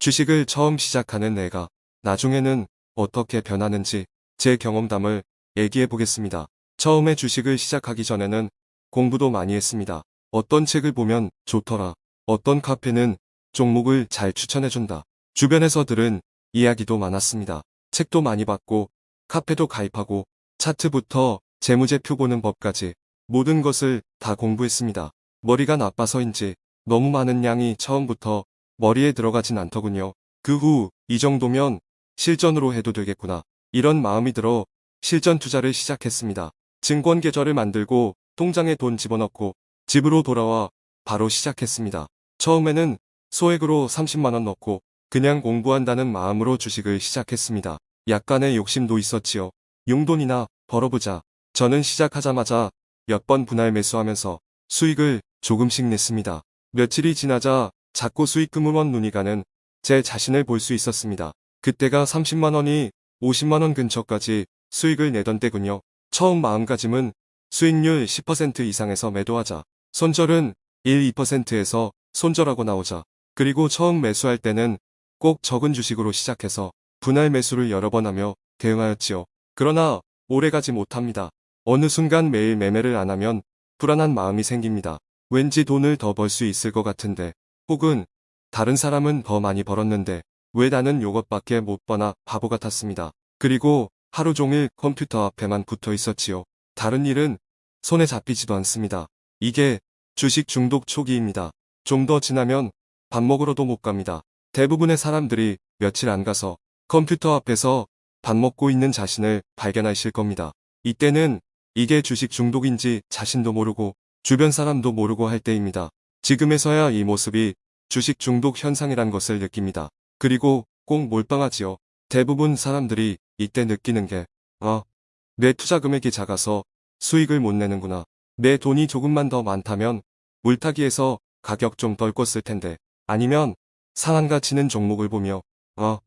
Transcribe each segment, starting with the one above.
주식을 처음 시작하는 내가 나중에는 어떻게 변하는지 제 경험담을 얘기해 보겠습니다. 처음에 주식을 시작하기 전에는 공부도 많이 했습니다. 어떤 책을 보면 좋더라. 어떤 카페는 종목을 잘 추천해준다. 주변에서 들은 이야기도 많았습니다. 책도 많이 봤고 카페도 가입하고 차트부터 재무제표 보는 법까지 모든 것을 다 공부했습니다. 머리가 나빠서인지 너무 많은 양이 처음부터 머리에 들어가진 않더군요. 그 후 이 정도면 실전으로 해도 되겠구나. 이런 마음이 들어 실전 투자를 시작했습니다. 증권 계좌를 만들고 통장에 돈 집어넣고 집으로 돌아와 바로 시작했습니다. 처음에는 소액으로 30만원 넣고 그냥 공부한다는 마음으로 주식을 시작했습니다. 약간의 욕심도 있었지요. 용돈이나 벌어보자. 저는 시작하자마자 몇 번 분할 매수하면서 수익을 조금씩 냈습니다. 며칠이 지나자 자꾸 수익금으로 눈이 가는 제 자신을 볼 수 있었습니다. 그때가 30만원이 50만원 근처까지 수익을 내던 때군요. 처음 마음가짐은 수익률 10% 이상에서 매도하자. 손절은 1, 2%에서 손절하고 나오자. 그리고 처음 매수할 때는 꼭 적은 주식으로 시작해서 분할 매수를 여러 번 하며 대응하였지요. 그러나 오래가지 못합니다. 어느 순간 매일 매매를 안 하면 불안한 마음이 생깁니다. 왠지 돈을 더 벌 수 있을 것 같은데 혹은 다른 사람은 더 많이 벌었는데 왜 나는 요것밖에 못 버나 바보 같았습니다. 그리고 하루 종일 컴퓨터 앞에만 붙어 있었지요. 다른 일은 손에 잡히지도 않습니다. 이게 주식 중독 초기입니다. 좀 더 지나면 밥 먹으러도 못 갑니다. 대부분의 사람들이 며칠 안 가서 컴퓨터 앞에서 밥 먹고 있는 자신을 발견하실 겁니다. 이때는 이게 주식 중독인지 자신도 모르고 주변 사람도 모르고 할 때입니다. 지금에서야 이 모습이 주식 중독 현상이란 것을 느낍니다. 그리고 꼭 몰빵하지요. 대부분 사람들이 이때 느끼는 게, 아, 내 투자 금액이 작아서 수익을 못 내는구나. 내 돈이 조금만 더 많다면 물타기에서 가격 좀 덜 껐을 텐데, 아니면 상한 가 치는 종목을 보며, 아,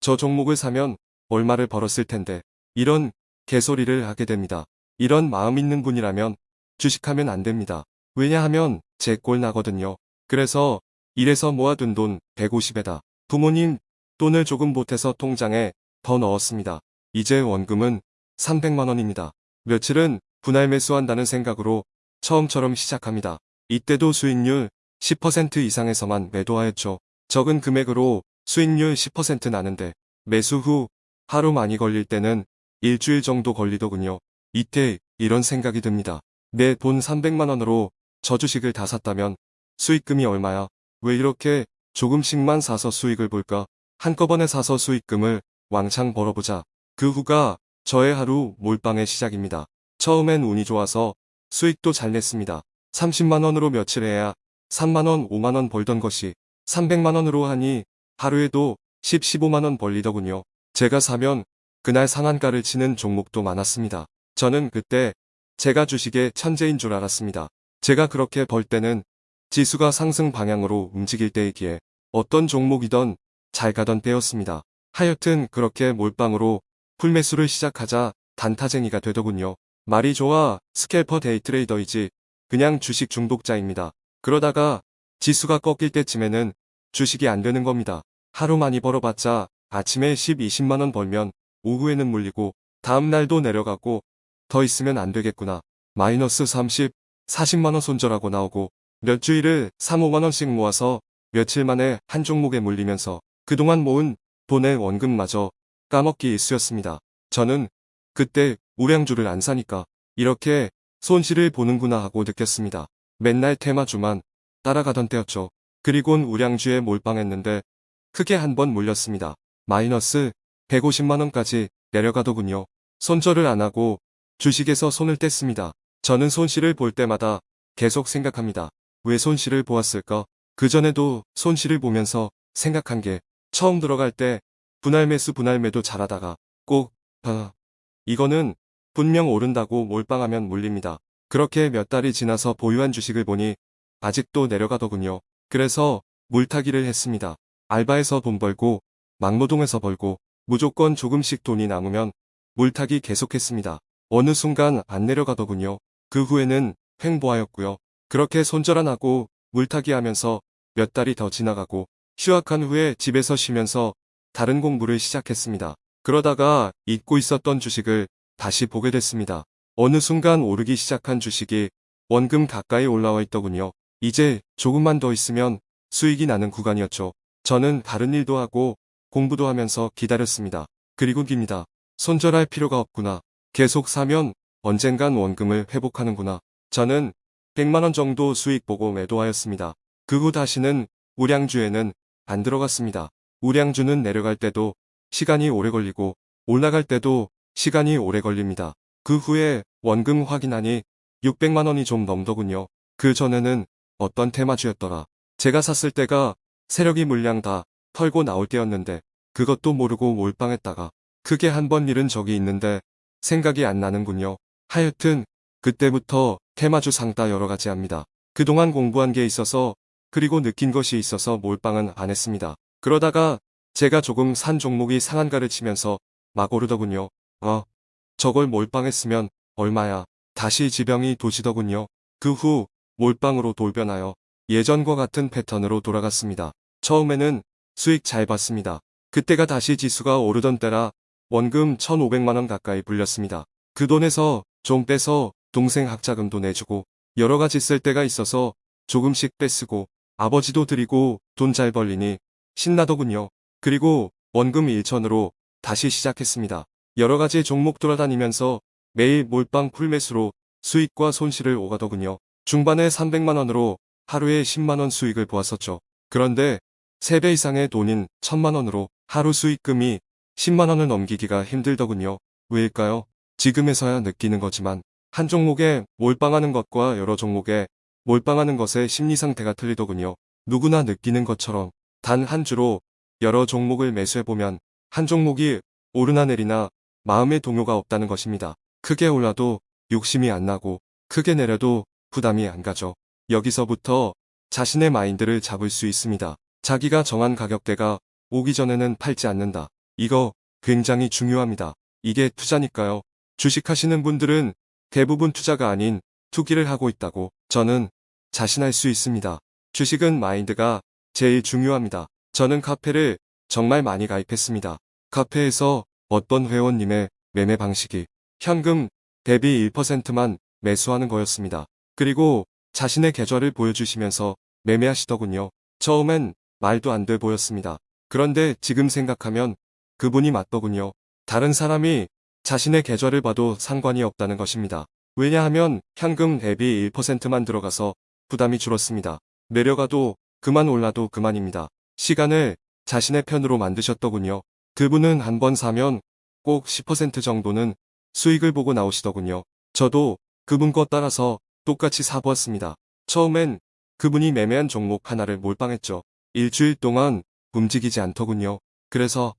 저 종목을 사면 얼마를 벌었을 텐데, 이런 개소리를 하게 됩니다. 이런 마음 있는 분이라면 주식하면 안 됩니다. 왜냐하면 제 꼴 나거든요. 그래서 이래서 모아둔 돈 150에다 부모님 돈을 조금 보태서 통장에 더 넣었습니다. 이제 원금은 300만원입니다. 며칠은 분할 매수한다는 생각으로 처음처럼 시작합니다. 이때도 수익률 10% 이상에서만 매도하였죠. 적은 금액으로 수익률 10% 나는데 매수 후 하루 많이 걸릴 때는 일주일 정도 걸리더군요. 이때 이런 생각이 듭니다. 내 돈 300만원으로 저 주식을 다 샀다면 수익금이 얼마야? 왜 이렇게 조금씩만 사서 수익을 볼까? 한꺼번에 사서 수익금을 왕창 벌어보자. 그 후가 저의 하루 몰빵의 시작입니다. 처음엔 운이 좋아서 수익도 잘 냈습니다. 30만원으로 며칠 해야 3만원, 5만원 벌던 것이 300만원으로 하니 하루에도 10, 15만원 벌리더군요. 제가 사면 그날 상한가를 치는 종목도 많았습니다. 저는 그때 제가 주식의 천재인 줄 알았습니다. 제가 그렇게 벌 때는 지수가 상승 방향으로 움직일 때이기에 어떤 종목이던 잘 가던 때였습니다. 하여튼 그렇게 몰빵으로 풀매수를 시작하자 단타쟁이가 되더군요. 말이 좋아 scalper day trader이지 그냥 주식 중독자입니다. 그러다가 지수가 꺾일 때쯤에는 주식이 안 되는 겁니다. 하루 많이 벌어봤자 아침에 10, 20만원 벌면 오후에는 물리고 다음날도 내려가고 더 있으면 안 되겠구나. 마이너스 30, 40만원 손절하고 나오고 몇 주일을 3, 5만원씩 모아서 며칠 만에 한 종목에 물리면서 그동안 모은 돈의 원금마저 까먹기 일쑤였습니다. 저는 그때 우량주를 안 사니까 이렇게 손실을 보는구나 하고 느꼈습니다. 맨날 테마주만 따라가던 때였죠. 그리곤 우량주에 몰빵했는데 크게 한 번 물렸습니다. 마이너스 150만원까지 내려가더군요. 손절을 안 하고 주식에서 손을 뗐습니다. 저는 손실을 볼 때마다 계속 생각합니다. 왜 손실을 보았을까? 그전에도 손실을 보면서 생각한 게 처음 들어갈 때 분할 매수 분할 매도 잘하다가 꼭 아, 이거는 분명 오른다고 몰빵하면 물립니다. 그렇게 몇 달이 지나서 보유한 주식을 보니 아직도 내려가더군요. 그래서 물타기를 했습니다. 알바에서 돈 벌고 막노동에서 벌고 무조건 조금씩 돈이 남으면 물타기 계속했습니다. 어느 순간 안 내려가더군요. 그 후에는 횡보하였고요. 그렇게 손절 안 하고 물타기 하면서 몇 달이 더 지나가고 휴학한 후에 집에서 쉬면서 다른 공부를 시작했습니다. 그러다가 잊고 있었던 주식을 다시 보게 됐습니다. 어느 순간 오르기 시작한 주식이 원금 가까이 올라와 있더군요. 이제 조금만 더 있으면 수익이 나는 구간이었죠. 저는 다른 일도 하고 공부도 하면서 기다렸습니다. 그리고 깁니다. 손절할 필요가 없구나. 계속 사면 언젠간 원금을 회복하는구나. 저는 100만원 정도 수익 보고 매도하였습니다. 그 후 다시는 우량주에는 안 들어갔습니다. 우량주는 내려갈 때도 시간이 오래 걸리고 올라갈 때도 시간이 오래 걸립니다. 그 후에 원금 확인하니 600만원이 좀 넘더군요. 그 전에는 어떤 테마주였더라. 제가 샀을 때가 세력이 물량 다 털고 나올 때였는데 그것도 모르고 몰빵했다가 크게 한 번 잃은 적이 있는데 생각이 안 나는군요. 하여튼 그때부터 테마주 상따 여러 가지 합니다. 그동안 공부한 게 있어서 그리고 느낀 것이 있어서 몰빵은 안 했습니다. 그러다가 제가 조금 산 종목이 상한가를 치면서 막 오르더군요. 어, 저걸 몰빵했으면 얼마야. 다시 지병이 도지더군요. 그 후 몰빵으로 돌변하여 예전과 같은 패턴으로 돌아갔습니다. 처음에는 수익 잘 봤습니다. 그때가 다시 지수가 오르던 때라 원금 1,500만원 가까이 불렸습니다. 그 돈에서 좀 빼서 동생 학자금도 내주고 여러 가지 쓸 때가 있어서 조금씩 빼쓰고 아버지도 드리고 돈 잘 벌리니 신나더군요. 그리고 원금 1천으로 다시 시작했습니다. 여러 가지 종목 돌아다니면서 매일 몰빵 풀매수로 수익과 손실을 오가더군요. 중반에 300만원으로 하루에 10만원 수익을 보았었죠. 그런데 3배 이상의 돈인 1000만원으로 하루 수익금이 10만원을 넘기기가 힘들더군요. 왜일까요? 지금에서야 느끼는 거지만 한 종목에 몰빵하는 것과 여러 종목에 몰빵하는 것의 심리 상태가 틀리더군요. 누구나 느끼는 것처럼 단 한 주로 여러 종목을 매수해보면 한 종목이 오르나 내리나 마음의 동요가 없다는 것입니다. 크게 올라도 욕심이 안 나고 크게 내려도 부담이 안 가죠. 여기서부터 자신의 마인드를 잡을 수 있습니다. 자기가 정한 가격대가 오기 전에는 팔지 않는다. 이거 굉장히 중요합니다. 이게 투자니까요. 주식하시는 분들은 대부분 투자가 아닌 투기를 하고 있다고 저는 자신할 수 있습니다. 주식은 마인드가 제일 중요합니다. 저는 카페를 정말 많이 가입했습니다. 카페에서 어떤 회원님의 매매 방식이 현금 대비 1%만 매수하는 거였습니다. 그리고 자신의 계좌를 보여주시면서 매매하시더군요. 처음엔 말도 안 돼 보였습니다. 그런데 지금 생각하면 그분이 맞더군요. 다른 사람이 자신의 계좌를 봐도 상관이 없다는 것입니다. 왜냐하면 현금 대비 1%만 들어가서 부담이 줄었습니다. 내려가도 그만 올라도 그만입니다. 시간을 자신의 편으로 만드셨더군요. 그분은 한 번 사면 꼭 10% 정도는 수익을 보고 나오시더군요. 저도 그분 거 따라서 똑같이 사보았습니다. 처음엔 그분이 매매한 종목 하나를 몰빵했죠. 일주일 동안 움직이지 않더군요. 그래서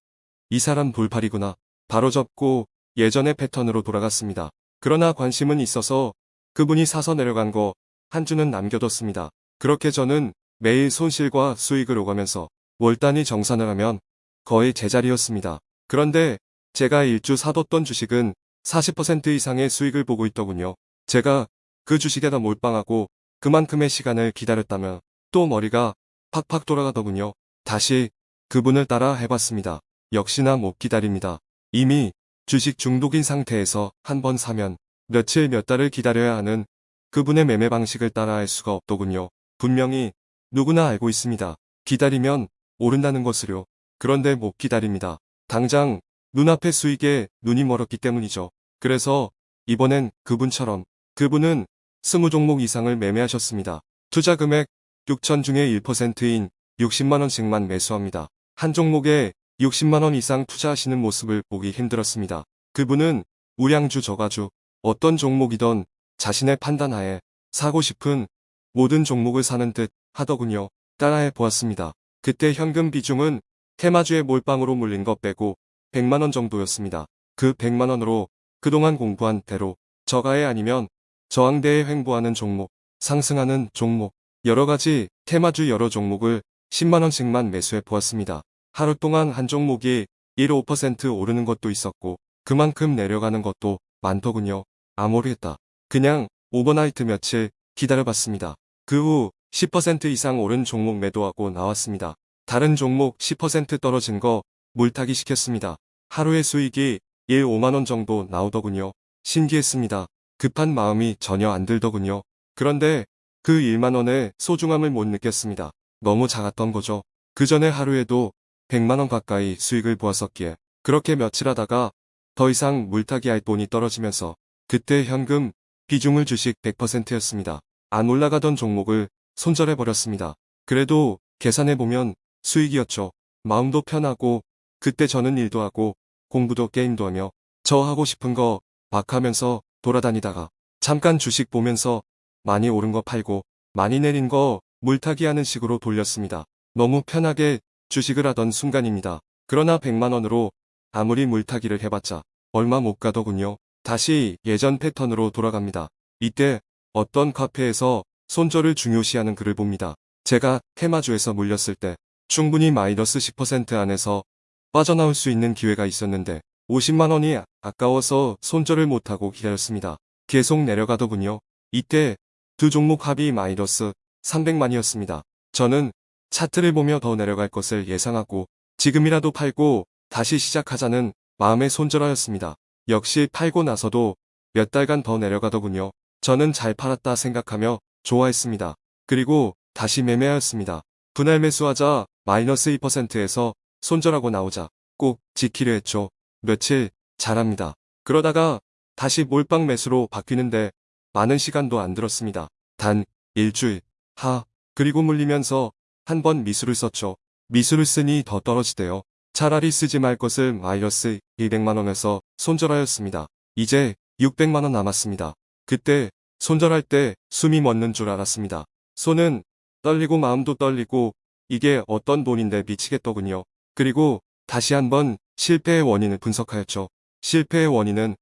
이 사람 돌팔이구나. 바로 접고 예전의 패턴으로 돌아갔습니다. 그러나 관심은 있어서 그분이 사서 내려간 거 한 주는 남겨뒀습니다. 그렇게 저는 매일 손실과 수익을 오가면서 월 단위 정산을 하면 거의 제자리였습니다. 그런데 제가 일주 사뒀던 주식은 40% 이상의 수익을 보고 있더군요. 제가 그 주식에다 몰빵하고 그만큼의 시간을 기다렸다면 또 머리가 팍팍 돌아가더군요. 다시 그분을 따라 해봤습니다. 역시나 못 기다립니다. 이미 주식 중독인 상태에서 한 번 사면 며칠 몇 달을 기다려야 하는 그분의 매매 방식을 따라 할 수가 없더군요. 분명히 누구나 알고 있습니다. 기다리면 오른다는 것을요. 그런데 못 기다립니다. 당장 눈앞의 수익에 눈이 멀었기 때문이죠. 그래서 이번엔 그분처럼 그분은 20종목 이상을 매매하셨습니다. 투자 금액 6천 중에 1%인 60만원씩만 매수합니다. 한 종목에 60만원 이상 투자하시는 모습을 보기 힘들었습니다. 그분은 우량주 저가주 어떤 종목이던 자신의 판단하에 사고 싶은 모든 종목을 사는 듯 하더군요. 따라해 보았습니다. 그때 현금 비중은 테마주의 몰빵으로 물린 것 빼고 100만원 정도였습니다. 그 100만원으로 그동안 공부한 대로 저가에 아니면 저항대에 횡보하는 종목, 상승하는 종목, 여러가지 테마주 여러 종목을 10만원씩만 매수해 보았습니다. 하루 동안 한 종목이 1, 5% 오르는 것도 있었고 그만큼 내려가는 것도 많더군요. 아 모르겠다. 그냥 오버나이트 며칠 기다려봤습니다. 그 후 10% 이상 오른 종목 매도하고 나왔습니다. 다른 종목 10% 떨어진 거 물타기 시켰습니다. 하루의 수익이 1, 5만원 정도 나오더군요. 신기했습니다. 급한 마음이 전혀 안 들더군요. 그런데 그 1만원의 소중함을 못 느꼈습니다. 너무 작았던 거죠. 그 전에 하루에도 100만원 가까이 수익을 보았었기에 그렇게 며칠 하다가 더 이상 물타기 할 돈이 떨어지면서 그때 현금 비중을 주식 100%였습니다. 안 올라가던 종목을 손절해버렸습니다. 그래도 계산해보면 수익이었죠. 마음도 편하고 그때 저는 일도 하고 공부도 게임도 하며 저 하고 싶은 거 막 하면서 돌아다니다가 잠깐 주식 보면서 많이 오른 거 팔고 많이 내린 거 물타기 하는 식으로 돌렸습니다. 너무 편하게 주식을 하던 순간입니다. 그러나 100만원으로 아무리 물타기를 해봤자 얼마 못 가더군요. 다시 예전 패턴으로 돌아갑니다. 이때 어떤 카페에서 손절을 중요시하는 글을 봅니다. 제가 테마주에서 물렸을 때 충분히 마이너스 10% 안에서 빠져나올 수 있는 기회가 있었는데 50만원이 아까워서 손절을 못하고 기다렸습니다. 계속 내려가더군요. 이때 두 종목 합이 마이너스 300만이었습니다. 저는 차트를 보며 더 내려갈 것을 예상하고 지금이라도 팔고 다시 시작하자는 마음의 손절하였습니다. 역시 팔고 나서도 몇 달간 더 내려가더군요. 저는 잘 팔았다 생각하며 좋아했습니다. 그리고 다시 매매하였습니다. 분할 매수하자 마이너스 2%에서 손절하고 나오자 꼭 지키려 했죠. 며칠 잘합니다. 그러다가 다시 몰빵 매수로 바뀌는데 많은 시간도 안 들었습니다. 단 일주일 하 그리고 물리면서 한 번 미수를 썼죠. 미수를 쓰니 더 떨어지대요. 차라리 쓰지 말 것을 마이너스 200만원에서 손절하였습니다. 이제 600만원 남았습니다. 그때 손절할 때 숨이 멎는 줄 알았습니다. 손은 떨리고 마음도 떨리고 이게 어떤 돈인데 미치겠더군요. 그리고 다시 한번 실패의 원인을 분석하였죠. 실패의 원인은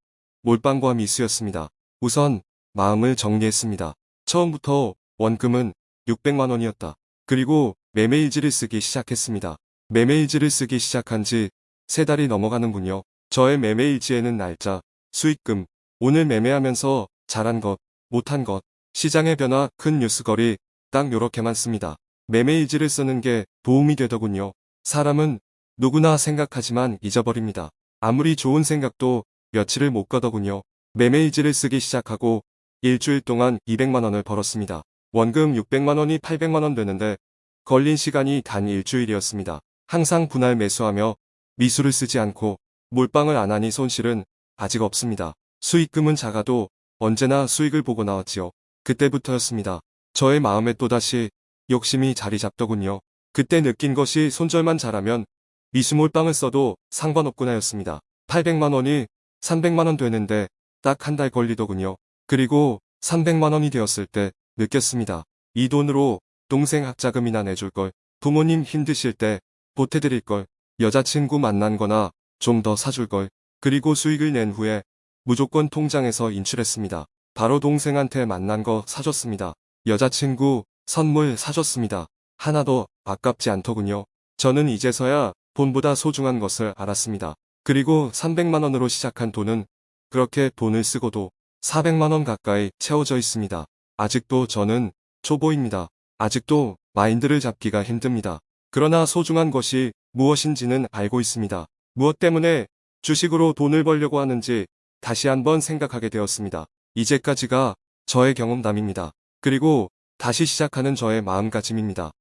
몰빵과 미수였습니다. 우선 마음을 정리했습니다. 처음부터 원금은 600만원이었다. 그리고 매매일지를 쓰기 시작했습니다. 매매일지를 쓰기 시작한 지 세 달이 넘어가는군요. 저의 매매일지에는 날짜, 수익금, 오늘 매매하면서 잘한 것, 못한 것, 시장의 변화, 큰 뉴스거리 딱 요렇게만 씁니다. 매매일지를 쓰는 게 도움이 되더군요. 사람은 누구나 생각하지만 잊어버립니다. 아무리 좋은 생각도 며칠을 못 가더군요. 매매일지를 쓰기 시작하고 일주일 동안 200만원을 벌었습니다. 원금 600만원이 800만원 되는데 걸린 시간이 단 일주일이었습니다. 항상 분할 매수하며 미수를 쓰지 않고 몰빵을 안 하니 손실은 아직 없습니다. 수익금은 작아도 언제나 수익을 보고 나왔지요. 그때부터였습니다. 저의 마음에 또다시 욕심이 자리 잡더군요. 그때 느낀 것이 손절만 잘하면 미수몰빵을 써도 상관없구나였습니다. 800만원이 300만원 되는데 딱 한 달 걸리더군요. 그리고 300만원이 되었을 때 느꼈습니다. 이 돈으로 동생 학자금이나 내줄 걸, 부모님 힘드실 때 보태드릴 걸, 여자친구 만난 거나 좀 더 사줄 걸, 그리고 수익을 낸 후에 무조건 통장에서 인출했습니다. 바로 동생한테 만난 거 사줬습니다. 여자친구 선물 사줬습니다. 하나도 아깝지 않더군요. 저는 이제서야 돈보다 소중한 것을 알았습니다. 그리고 300만원으로 시작한 돈은 그렇게 돈을 쓰고도 400만원 가까이 채워져 있습니다. 아직도 저는 초보입니다. 아직도 마인드를 잡기가 힘듭니다. 그러나 소중한 것이 무엇인지는 알고 있습니다. 무엇 때문에 주식으로 돈을 벌려고 하는지 다시 한번 생각하게 되었습니다. 이제까지가 저의 경험담입니다. 그리고 다시 시작하는 저의 마음가짐입니다.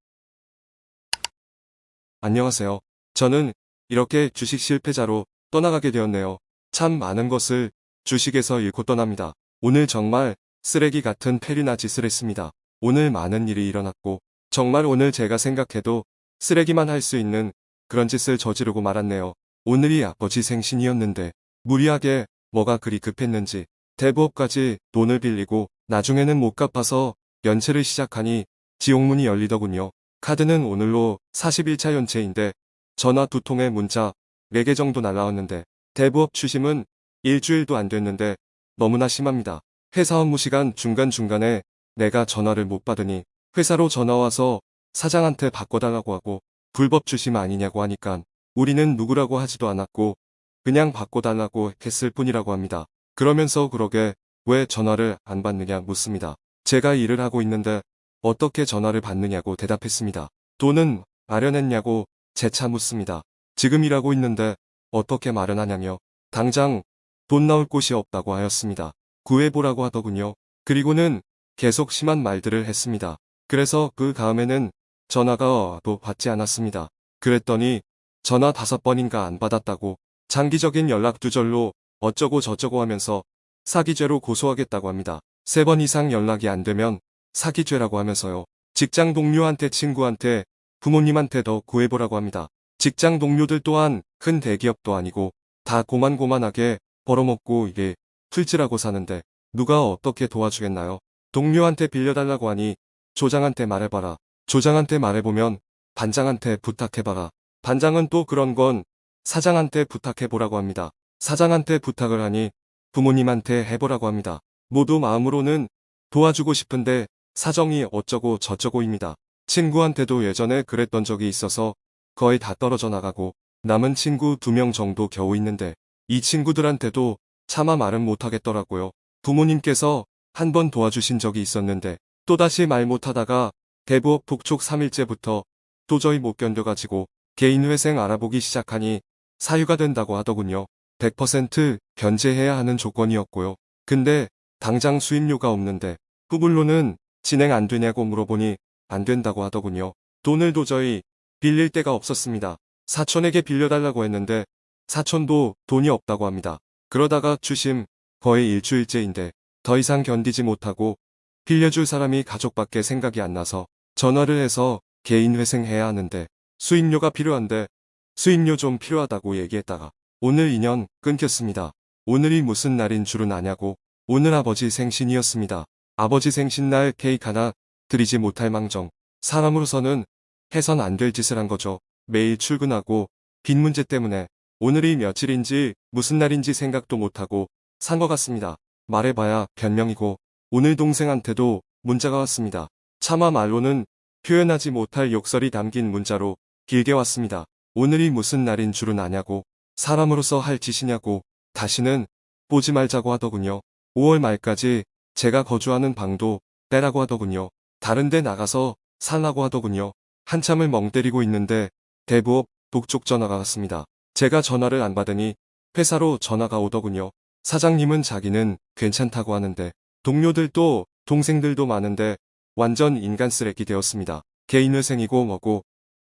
안녕하세요. 저는 이렇게 주식 실패자로 떠나가게 되었네요. 참 많은 것을 주식에서 잃고 떠납니다. 오늘 정말 쓰레기 같은 페리나 짓을 했습니다. 오늘 많은 일이 일어났고 정말 오늘 제가 생각해도 쓰레기만 할 수 있는 그런 짓을 저지르고 말았네요. 오늘이 아버지 생신이었는데 무리하게 뭐가 그리 급했는지 대부업까지 돈을 빌리고 나중에는 못 갚아서 연체를 시작하니 지옥문이 열리더군요. 카드는 오늘로 41차 연체인데 전화 두 통에 문자 4개 정도 날라왔는데 대부업 추심은 일주일도 안 됐는데 너무나 심합니다. 회사 업무 시간 중간중간에 내가 전화를 못 받으니 회사로 전화와서 사장한테 바꿔달라고 하고 불법 추심 아니냐고 하니까 우리는 누구라고 하지도 않았고 그냥 바꿔달라고 했을 뿐이라고 합니다. 그러면서 그러게 왜 전화를 안 받느냐 묻습니다. 제가 일을 하고 있는데 어떻게 전화를 받느냐고 대답했습니다. 돈은 마련했냐고 재차 묻습니다. 지금 일하고 있는데 어떻게 마련하냐며 당장 돈 나올 곳이 없다고 하였습니다. 구해보라고 하더군요. 그리고는 계속 심한 말들을 했습니다. 그래서 그 다음에는 전화가 와도 받지 않았습니다. 그랬더니 전화 다섯 번인가 안 받았다고 장기적인 연락 두절로 어쩌고 저쩌고 하면서 사기죄로 고소하겠다고 합니다. 세 번 이상 연락이 안 되면 사기죄라고 하면서요. 직장 동료한테 친구한테 부모님한테 더 구해보라고 합니다. 직장 동료들 또한 큰 대기업도 아니고 다 고만고만하게 벌어먹고 이게 풀지라고 사는데 누가 어떻게 도와주겠나요? 동료한테 빌려달라고 하니 조장한테 말해봐라. 조장한테 말해보면 반장한테 부탁해봐라. 반장은 또 그런 건 사장한테 부탁해보라고 합니다. 사장한테 부탁을 하니 부모님한테 해보라고 합니다. 모두 마음으로는 도와주고 싶은데 사정이 어쩌고 저쩌고입니다. 친구한테도 예전에 그랬던 적이 있어서 거의 다 떨어져 나가고 남은 친구 두 명 정도 겨우 있는데 이 친구들한테도 차마 말은 못하겠더라고요. 부모님께서 한 번 도와주신 적이 있었는데 또다시 말 못하다가 대부업 북쪽 3일째부터 도저히 못 견뎌가지고 개인회생 알아보기 시작하니 사유가 된다고 하더군요. 100% 변제해야 하는 조건이었고요. 근데 당장 수입료가 없는데 후불로는 진행 안 되냐고 물어보니 안 된다고 하더군요. 돈을 도저히 빌릴 데가 없었습니다. 사촌에게 빌려달라고 했는데 사촌도 돈이 없다고 합니다. 그러다가 주심 거의 일주일째인데 더 이상 견디지 못하고 빌려줄 사람이 가족밖에 생각이 안 나서 전화를 해서 개인 회생해야 하는데 수입료가 필요한데 수입료 좀 필요하다고 얘기했다가 오늘 인연 끊겼습니다. 오늘이 무슨 날인 줄은 아냐고 오늘 아버지 생신이었습니다. 아버지 생신날 케이크 하나 드리지 못할 망정 사람으로서는 해선 안 될 짓을 한 거죠. 매일 출근하고 빈 문제 때문에 오늘이 며칠인지 무슨 날인지 생각도 못하고 산 것 같습니다. 말해봐야 변명이고 오늘 동생한테도 문자가 왔습니다. 차마 말로는 표현하지 못할 욕설이 담긴 문자로 길게 왔습니다. 오늘이 무슨 날인 줄은 아냐고 사람으로서 할 짓이냐고 다시는 보지 말자고 하더군요. 5월 말까지 제가 거주하는 방도 빼라고 하더군요. 다른데 나가서 살라고 하더군요. 한참을 멍 때리고 있는데 대부업 북쪽 전화가 왔습니다. 제가 전화를 안 받으니 회사로 전화가 오더군요. 사장님은 자기는 괜찮다고 하는데 동료들도 동생들도 많은데 완전 인간 쓰레기 되었습니다. 개인회생이고 뭐고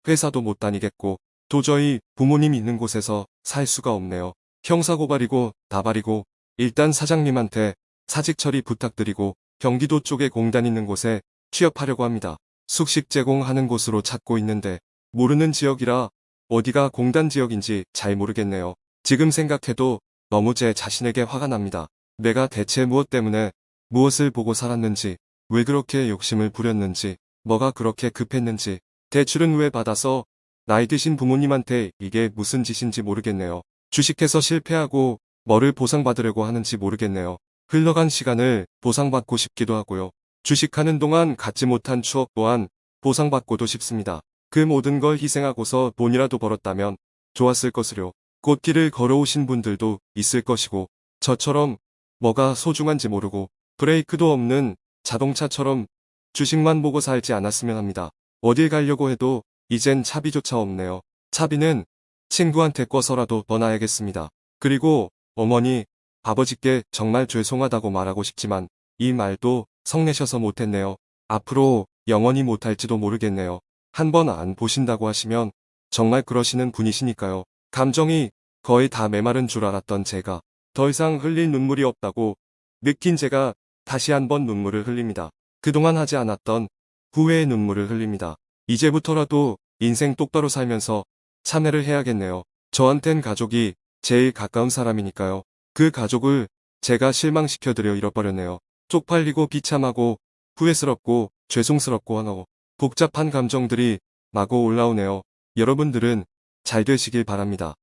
회사도 못 다니겠고 도저히 부모님 있는 곳에서 살 수가 없네요. 형사고발이고 나발이고 일단 사장님한테 사직 처리 부탁드리고 경기도 쪽에 공단 있는 곳에 취업하려고 합니다. 숙식 제공하는 곳으로 찾고 있는데 모르는 지역이라 어디가 공단 지역인지 잘 모르겠네요. 지금 생각해도 너무 제 자신에게 화가 납니다. 내가 대체 무엇 때문에 무엇을 보고 살았는지 왜 그렇게 욕심을 부렸는지 뭐가 그렇게 급했는지 대출은 왜 받아서 나이 드신 부모님한테 이게 무슨 짓인지 모르겠네요. 주식해서 실패하고 뭐를 보상받으려고 하는지 모르겠네요. 흘러간 시간을 보상받고 싶기도 하고요. 주식하는 동안 갖지 못한 추억 또한 보상받고도 싶습니다. 그 모든 걸 희생하고서 돈이라도 벌었다면 좋았을 것으려. 꽃길을 걸어오신 분들도 있을 것이고 저처럼 뭐가 소중한지 모르고 브레이크도 없는 자동차처럼 주식만 보고 살지 않았으면 합니다. 어딜 가려고 해도 이젠 차비조차 없네요. 차비는 친구한테 꿔서라도 떠나야겠습니다. 그리고 어머니, 아버지께 정말 죄송하다고 말하고 싶지만 이 말도 성내셔서 못했네요. 앞으로 영원히 못할지도 모르겠네요. 한 번 안 보신다고 하시면 정말 그러시는 분이시니까요. 감정이 거의 다 메마른 줄 알았던 제가 더 이상 흘릴 눈물이 없다고 느낀 제가 다시 한번 눈물을 흘립니다. 그동안 하지 않았던 후회의 눈물을 흘립니다. 이제부터라도 인생 똑바로 살면서 참회를 해야겠네요. 저한텐 가족이 제일 가까운 사람이니까요. 그 가족을 제가 실망시켜드려 잃어버렸네요. 쪽팔리고 비참하고 후회스럽고 죄송스럽고 하고 복잡한 감정들이 마구 올라오네요. 여러분들은 잘 되시길 바랍니다.